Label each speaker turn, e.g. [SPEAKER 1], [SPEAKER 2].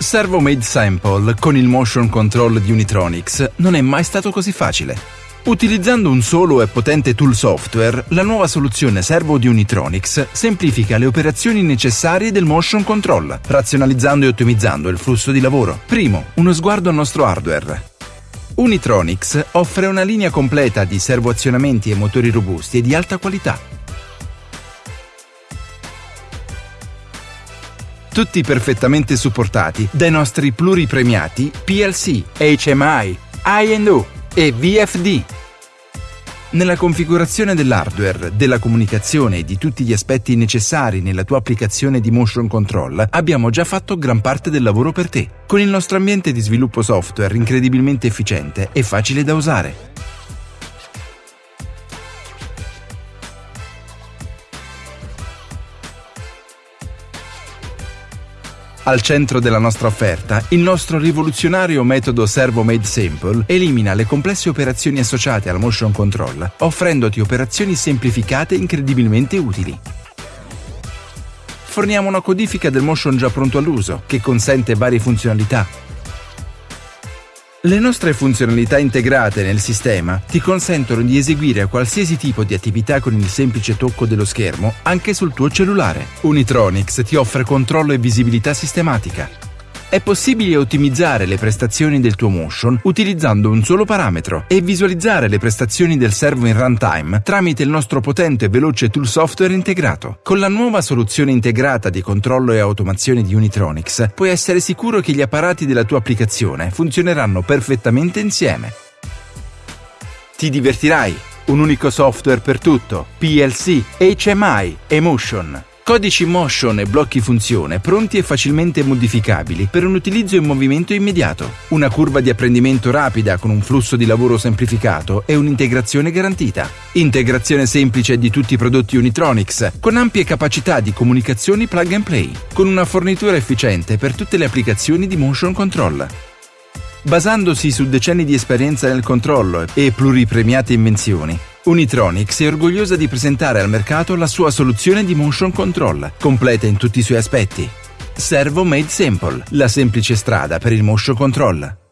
[SPEAKER 1] Servo Made Sample con il motion control di Unitronics non è mai stato così facile. Utilizzando un solo e potente tool software, la nuova soluzione servo di Unitronics semplifica le operazioni necessarie del motion control, razionalizzando e ottimizzando il flusso di lavoro. Primo, uno sguardo al nostro hardware. Unitronics offre una linea completa di servoazionamenti e motori robusti e di alta qualità tutti perfettamente supportati dai nostri pluripremiati PLC, HMI, I&O e VFD. Nella configurazione dell'hardware, della comunicazione e di tutti gli aspetti necessari nella tua applicazione di motion control, abbiamo già fatto gran parte del lavoro per te, con il nostro ambiente di sviluppo software incredibilmente efficiente e facile da usare. Al centro della nostra offerta, il nostro rivoluzionario metodo Servo Made Simple elimina le complesse operazioni associate al motion control, offrendoti operazioni semplificate incredibilmente utili. Forniamo una codifica del motion già pronto all'uso, che consente varie funzionalità, le nostre funzionalità integrate nel sistema ti consentono di eseguire qualsiasi tipo di attività con il semplice tocco dello schermo anche sul tuo cellulare. Unitronics ti offre controllo e visibilità sistematica, è possibile ottimizzare le prestazioni del tuo motion utilizzando un solo parametro e visualizzare le prestazioni del servo in runtime tramite il nostro potente e veloce tool software integrato. Con la nuova soluzione integrata di controllo e automazione di Unitronics puoi essere sicuro che gli apparati della tua applicazione funzioneranno perfettamente insieme. Ti divertirai! Un unico software per tutto, PLC, HMI e Motion. Codici motion e blocchi funzione pronti e facilmente modificabili per un utilizzo in movimento immediato. Una curva di apprendimento rapida con un flusso di lavoro semplificato e un'integrazione garantita. Integrazione semplice di tutti i prodotti Unitronics, con ampie capacità di comunicazioni plug and play, con una fornitura efficiente per tutte le applicazioni di motion control. Basandosi su decenni di esperienza nel controllo e pluripremiate invenzioni, Unitronics è orgogliosa di presentare al mercato la sua soluzione di motion control, completa in tutti i suoi aspetti. Servo Made Simple, la semplice strada per il motion control.